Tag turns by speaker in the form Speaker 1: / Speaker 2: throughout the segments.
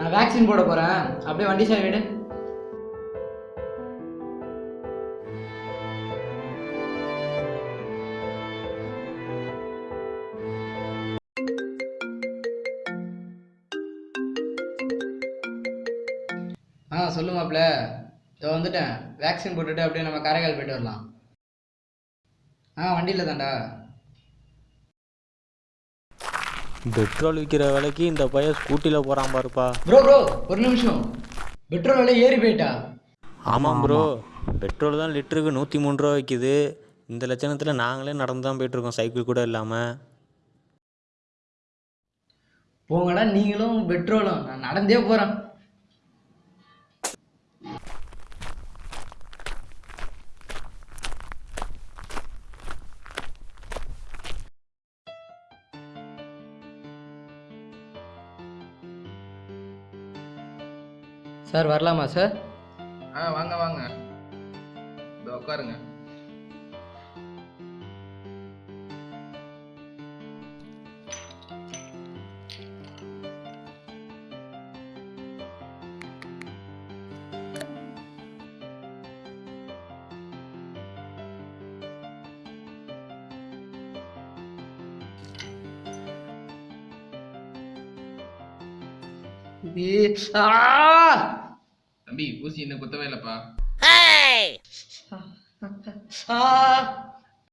Speaker 1: நான் வேக்சின் போட போகிறேன் அப்படியே வண்டி சார் வீடு. ஆ சொல்லு மாப்பிள்ள இதோ வந்துட்டேன். வேக்சின் போட்டுட்டு அப்படியே நம்ம காரைக்கால் போயிட்டு வரலாம். ஆ வண்டியில் தான்டா.
Speaker 2: பெட்ரோல் விற்கிற விலைக்கு இந்த பையன் ஸ்கூட்டியில் போகிறான் பாருப்பா.
Speaker 1: ப்ரோ ப்ரோ ஒரு நிமிஷம். பெட்ரோல் விலை ஏறி போயிட்டா?
Speaker 2: ஆமாம் ப்ரோ பெட்ரோல் தான் லிட்டருக்கு நூற்றி மூணு ரூபா விற்கிது இந்த லட்சணத்தில் நாங்களே நடந்து தான் போயிட்டுருக்கோம் சைக்கிள் கூட இல்லாமல்
Speaker 1: போங்கடா நீங்களும் பெட்ரோலும். நான் நடந்தே போகிறேன் சார் வரலாமா சார்?
Speaker 3: ஆ வாங்க வாங்க. இதோ உட்காருங்க. தம்பி. ஊசி இன்னும் குத்தவே இல்லைப்பா.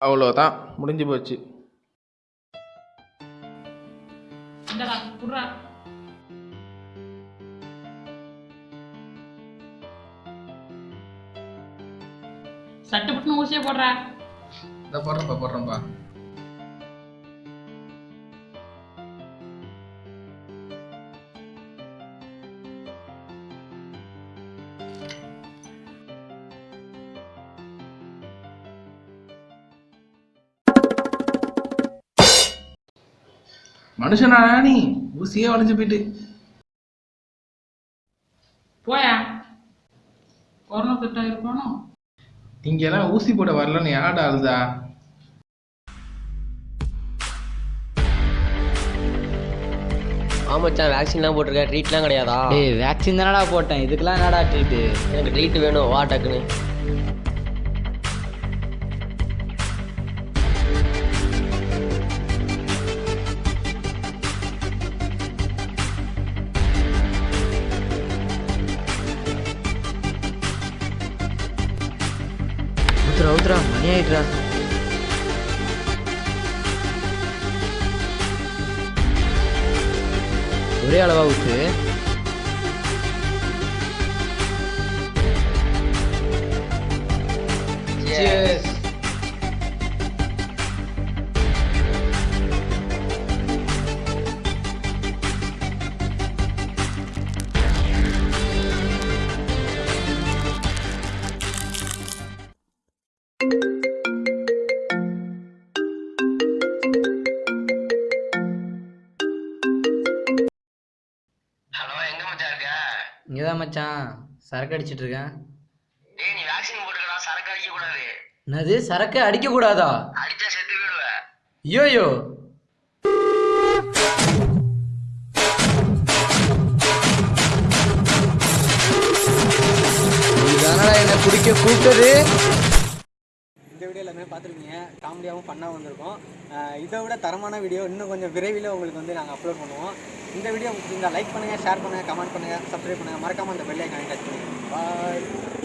Speaker 3: அவ்வளோதான் முடிஞ்சு போச்சு.
Speaker 4: சட்டு புட்டுன்னு ஊசியை போடுறா.
Speaker 3: இதை போடுறேன்ப்பா போடுறேன்ப்பா. மனுஷனா நீ? ஊசியே வளைஞ்சு போயிட்டு.
Speaker 4: போயா? கொரோனா செட் ஆகிருப்பானோ
Speaker 3: இங்க எல்லாம் ஊசி போட வரலன்னு யாடா அழுதா?
Speaker 5: ஆமாச்சான் வேக்சின்லாம் போட்டிருக்க ட்ரீட்லாம் கிடையாதா?
Speaker 1: டேய் வேக்சின் தானடா போட்டேன். இதுக்கெல்லாம் என்னடா ட்ரீட்டு
Speaker 5: எனக்கு ட்ரீட் வேணும் வா டக்குன்னு.
Speaker 1: ஊத்துறா ஊத்துறா மணி ஆயிட்டுறா ஒரே அளவா ஊத்து Cheers.
Speaker 5: மச்சான் இருக்க?
Speaker 1: இங்கதான் மச்சான். சரக்கு அடிச்சிட்டு இருக்கேன்.
Speaker 5: டேய் நீ வேக்சின் போட்டுக்கடா சரக்கு அடிக்க கூடாது
Speaker 1: என்னது சரக்கு அடிக்க கூடாதா
Speaker 5: அடிச்சா செத்து போயிடுவ.
Speaker 1: நீதானடா என்ன குடிக்க கூப்பிட்டது.
Speaker 6: வீடியோ எல்லாமே பார்த்துருக்கீங்க. காமெடியாகவும் ஃபன்னாக வந்திருக்கும். இதை விட தரமான வீடியோ இன்னும் கொஞ்சம் விரைவில் உங்களுக்கு வந்து நாங்கள் அப்லோட் பண்ணுவோம். இந்த வீடியோ இந்த லைக் பண்ணுங்கள் ஷேர் பண்ணுங்கள் கமெண்ட் பண்ணுங்கள் சப்ஸ்கிரைப் பண்ணுங்கள் மறக்காமல் அந்த பெல் கனெக்ட் பண்ணுங்கள் பாய்